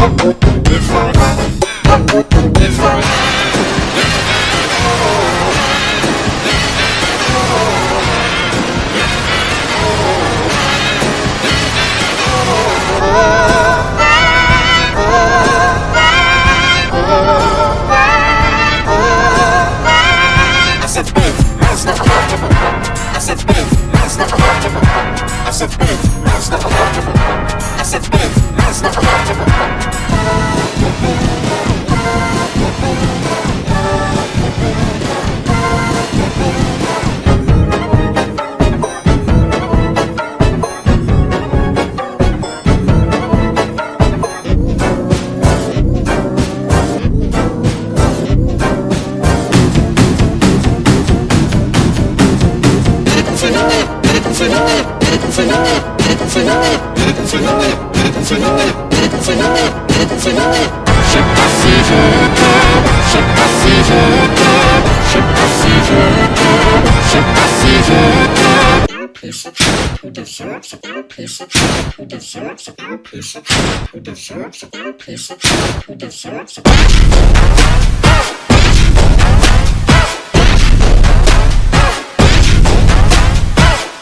I different, different. I said, bitch, that's not a lot of I said, bitch, that's not a piece of shit who deserves a little piece of shit who deserves a little piece of shit who deserves a little piece of shit who deserves a